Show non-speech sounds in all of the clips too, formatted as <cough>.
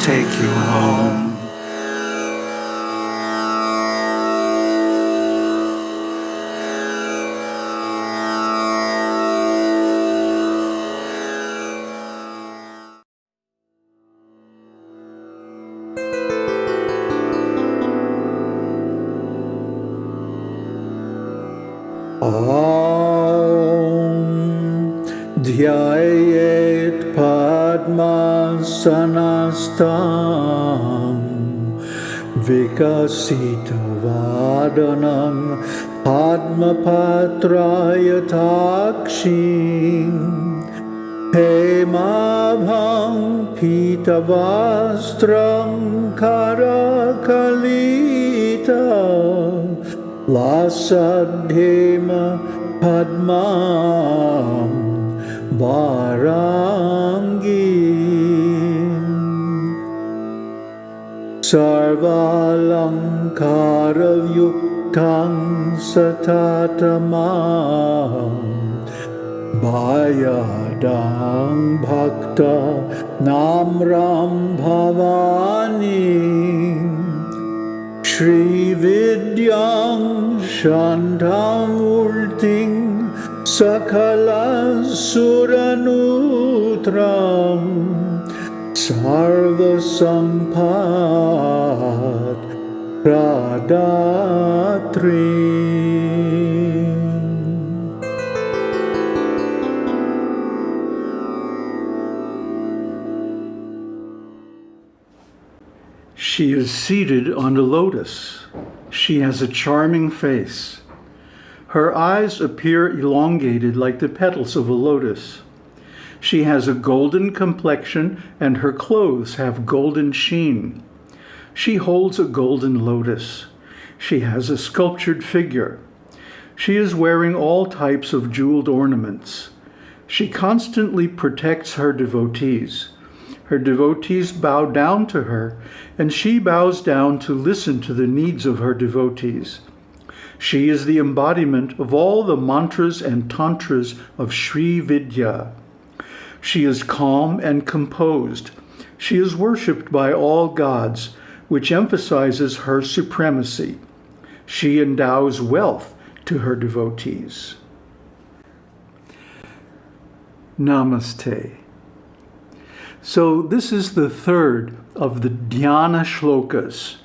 take you home. Om Dhyayet सनास्तां विकसितवादनं पद्मपात्रायथाक्षी हेमाभं पीतवास्त्रं खरकलित वासध्येम Padma सर्वालङ्कारयुक्तं सततमा भयडं भक्त नाम्रां Bhavani श्रीविद्यां षण्ढामूर्तिं सकलसुरनु Sampad Pradatri She is seated on a lotus. She has a charming face. Her eyes appear elongated like the petals of a lotus. She has a golden complexion and her clothes have golden sheen. She holds a golden lotus. She has a sculptured figure. She is wearing all types of jeweled ornaments. She constantly protects her devotees. Her devotees bow down to her, and she bows down to listen to the needs of her devotees. She is the embodiment of all the mantras and tantras of Sri Vidya. She is calm and composed. She is worshipped by all gods, which emphasizes her supremacy. She endows wealth to her devotees. Namaste. So this is the third of the dhyana shlokas,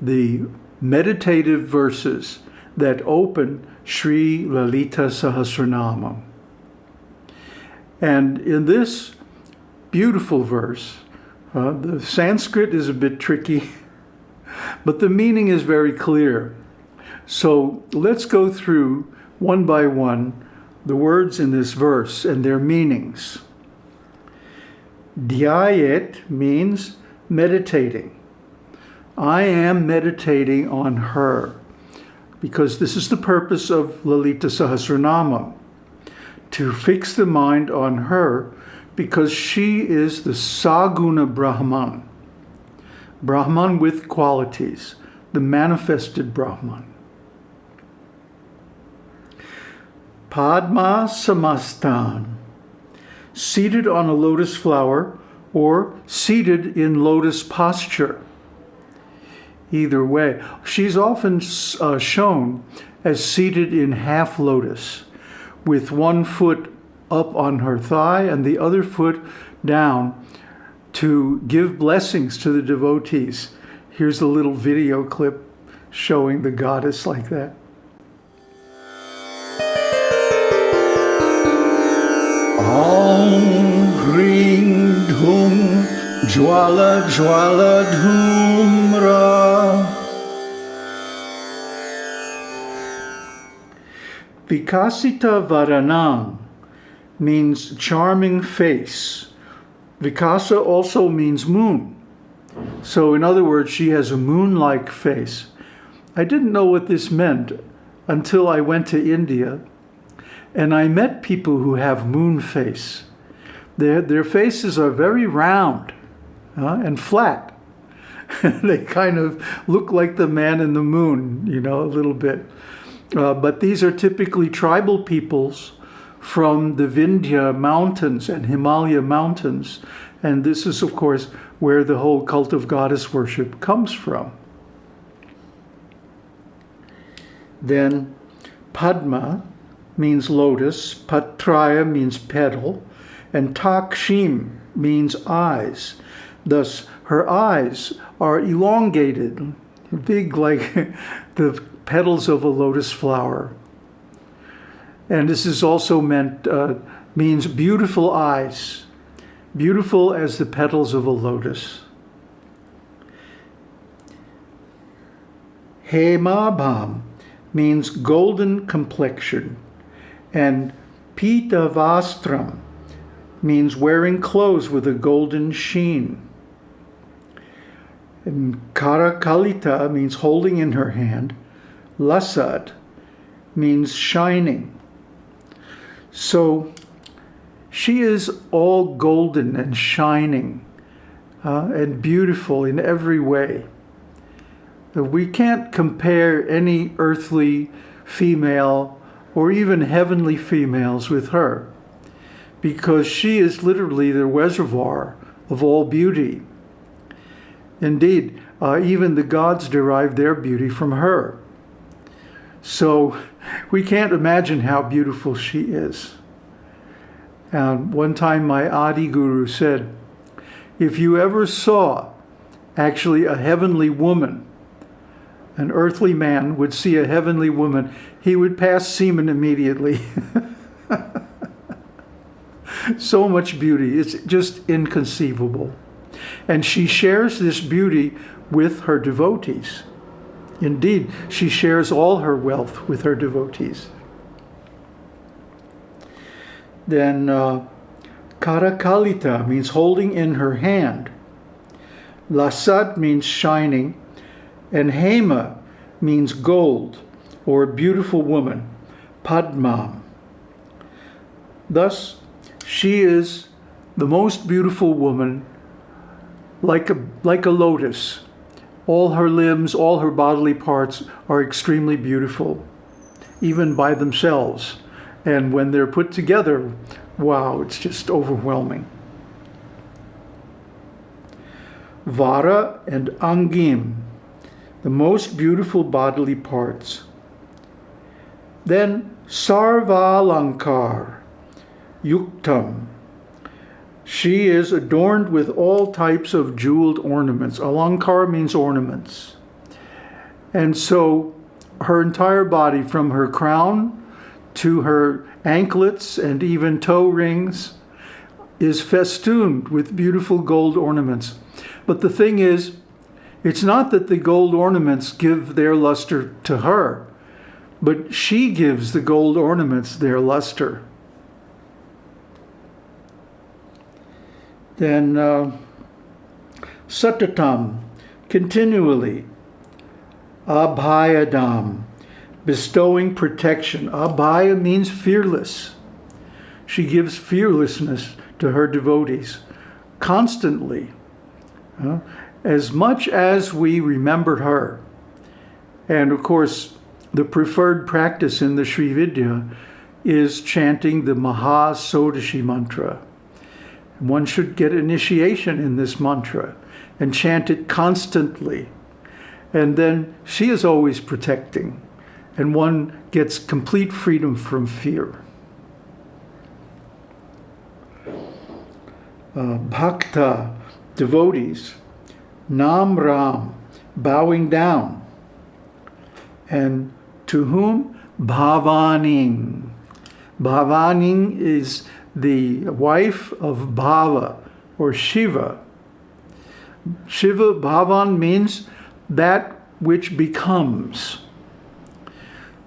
the meditative verses that open Sri Lalita Sahasranama. And in this beautiful verse, uh, the Sanskrit is a bit tricky, <laughs> but the meaning is very clear. So let's go through one by one the words in this verse and their meanings. Dhyayet means meditating. I am meditating on her because this is the purpose of Lalita Sahasranama, to fix the mind on her because she is the Saguna Brahman, Brahman with qualities, the manifested Brahman. Padma Samastan, seated on a lotus flower or seated in lotus posture. Either way, she's often uh, shown as seated in half lotus with one foot up on her thigh and the other foot down to give blessings to the devotees. Here's a little video clip showing the goddess like that. Jwala Jwala Dhumra Vikasita Vadanam means charming face. Vikasa also means moon. So in other words, she has a moon-like face. I didn't know what this meant until I went to India and I met people who have moon face. Their, their faces are very round uh, and flat. <laughs> they kind of look like the man in the moon, you know, a little bit. Uh, but these are typically tribal peoples from the Vindhya mountains and Himalaya mountains. And this is, of course, where the whole cult of goddess worship comes from. Then Padma means lotus, Patraya means petal, and Takshim means eyes. Thus, her eyes are elongated, big like <laughs> the petals of a lotus flower. And this is also meant, uh, means beautiful eyes, beautiful as the petals of a lotus. Hemabham means golden complexion, and Pita Vastram means wearing clothes with a golden sheen. And Karakalita means holding in her hand. Lasad means shining. So she is all golden and shining uh, and beautiful in every way. We can't compare any earthly female or even heavenly females with her because she is literally the reservoir of all beauty. Indeed, uh, even the gods derive their beauty from her. So we can't imagine how beautiful she is. And one time my Adi Guru said, if you ever saw actually a heavenly woman, an earthly man would see a heavenly woman, he would pass semen immediately. <laughs> so much beauty, it's just inconceivable. And she shares this beauty with her devotees. Indeed, she shares all her wealth with her devotees. Then uh, Karakalita means holding in her hand. Lasat means shining. And Hema means gold or beautiful woman, Padma. Thus, she is the most beautiful woman like a, like a lotus all her limbs, all her bodily parts are extremely beautiful, even by themselves. And when they're put together, wow, it's just overwhelming. Vara and Angim, the most beautiful bodily parts. Then Sarvalankar, Yuktam, she is adorned with all types of jeweled ornaments. Alankar means ornaments. And so her entire body, from her crown to her anklets and even toe rings, is festooned with beautiful gold ornaments. But the thing is, it's not that the gold ornaments give their luster to her, but she gives the gold ornaments their luster. Then uh, Satatam, continually. Abhayadam, bestowing protection. Abhaya means fearless. She gives fearlessness to her devotees constantly. Uh, as much as we remember her. And of course, the preferred practice in the Sri Vidya is chanting the Maha mantra. One should get initiation in this mantra and chant it constantly. And then she is always protecting, and one gets complete freedom from fear. Uh, bhakta, devotees, nam ram, bowing down. And to whom? Bhavaning. Bhavaning is the wife of Bhava or Shiva. Shiva Bhavan means that which becomes.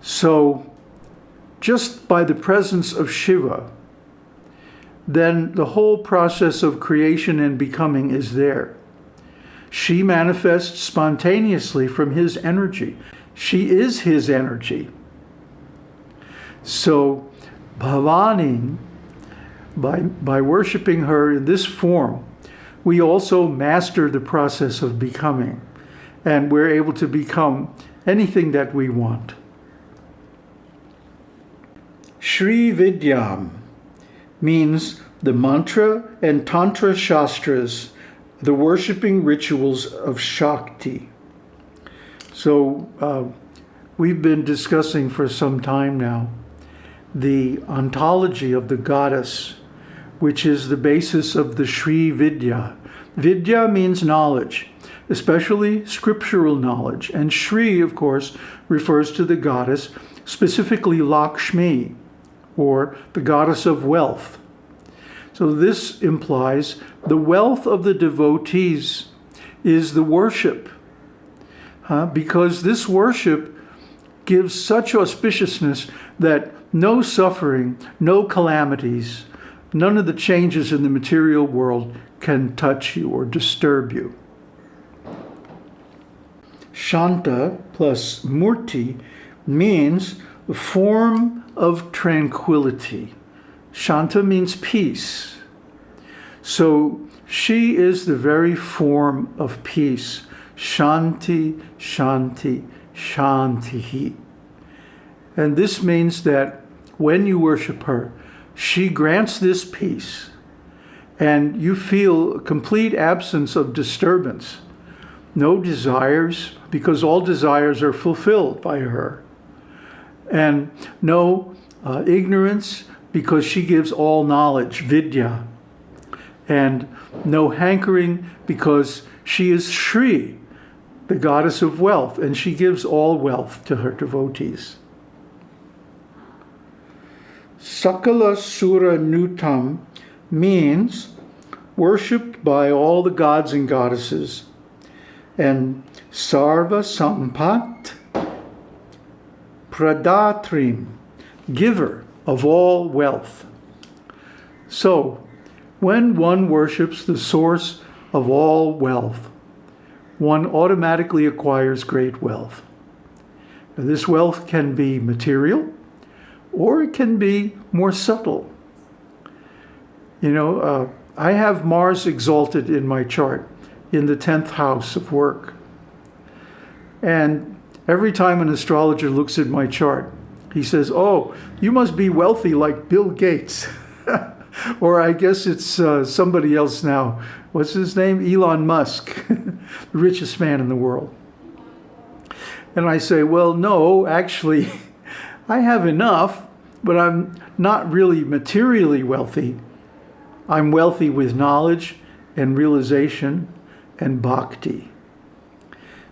So just by the presence of Shiva, then the whole process of creation and becoming is there. She manifests spontaneously from his energy. She is his energy. So Bhavani by, by worshiping her in this form, we also master the process of becoming, and we're able to become anything that we want. Sri Vidyam, means the mantra and tantra shastras, the worshipping rituals of Shakti. So uh, we've been discussing for some time now the ontology of the goddess, which is the basis of the Sri Vidya. Vidya means knowledge, especially scriptural knowledge. And Sri, of course, refers to the goddess, specifically Lakshmi, or the goddess of wealth. So this implies the wealth of the devotees is the worship, because this worship gives such auspiciousness that no suffering, no calamities, none of the changes in the material world can touch you or disturb you. Shanta plus Murti means the form of tranquility. Shanta means peace. So she is the very form of peace. Shanti, Shanti, Shanti. And this means that when you worship her, she grants this peace and you feel complete absence of disturbance. No desires, because all desires are fulfilled by her. And no uh, ignorance, because she gives all knowledge, vidya. And no hankering, because she is Shri, the goddess of wealth, and she gives all wealth to her devotees. Sakala Sura Nutam means worshipped by all the gods and goddesses. And Sarva Sampat Pradatrim, giver of all wealth. So, when one worships the source of all wealth, one automatically acquires great wealth. This wealth can be material or it can be more subtle. You know, uh, I have Mars exalted in my chart in the 10th house of work. And every time an astrologer looks at my chart, he says, Oh, you must be wealthy like Bill Gates. <laughs> or I guess it's uh, somebody else now. What's his name? Elon Musk, <laughs> the richest man in the world. And I say, Well, no, actually, <laughs> I have enough, but I'm not really materially wealthy. I'm wealthy with knowledge and realization and bhakti.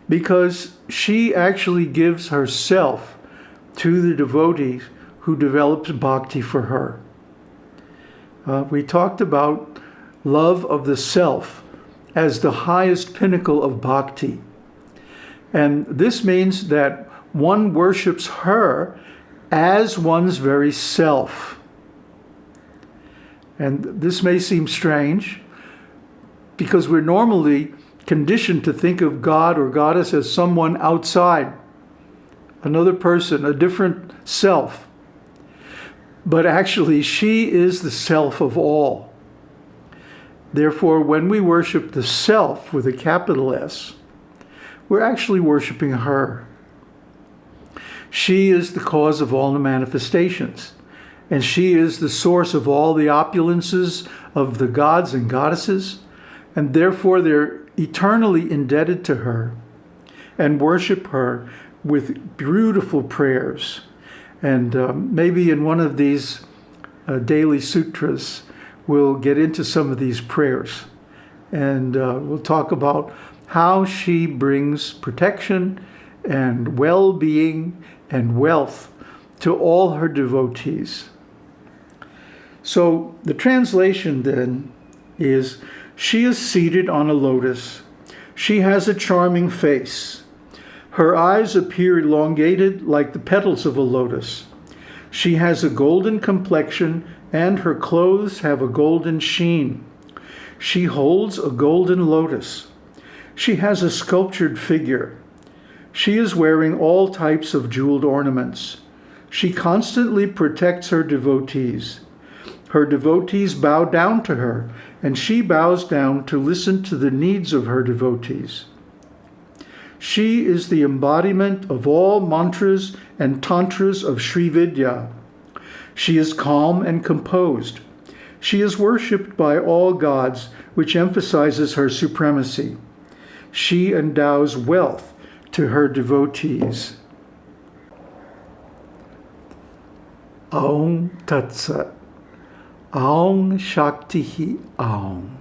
Because she actually gives herself to the devotees who develops bhakti for her. Uh, we talked about love of the self as the highest pinnacle of bhakti. And this means that one worships her as one's very self. And this may seem strange because we're normally conditioned to think of God or goddess as someone outside, another person, a different self. But actually, she is the self of all. Therefore, when we worship the self with a capital S, we're actually worshiping her. She is the cause of all the manifestations, and she is the source of all the opulences of the gods and goddesses, and therefore they're eternally indebted to her and worship her with beautiful prayers. And um, maybe in one of these uh, daily sutras, we'll get into some of these prayers. And uh, we'll talk about how she brings protection and well being and wealth to all her devotees. So the translation then is She is seated on a lotus. She has a charming face. Her eyes appear elongated like the petals of a lotus. She has a golden complexion and her clothes have a golden sheen. She holds a golden lotus. She has a sculptured figure. She is wearing all types of jeweled ornaments. She constantly protects her devotees. Her devotees bow down to her, and she bows down to listen to the needs of her devotees. She is the embodiment of all mantras and tantras of Sri Vidya. She is calm and composed. She is worshipped by all gods, which emphasizes her supremacy. She endows wealth to her devotees. Aum Tat Sat. Aum Shakti Aum.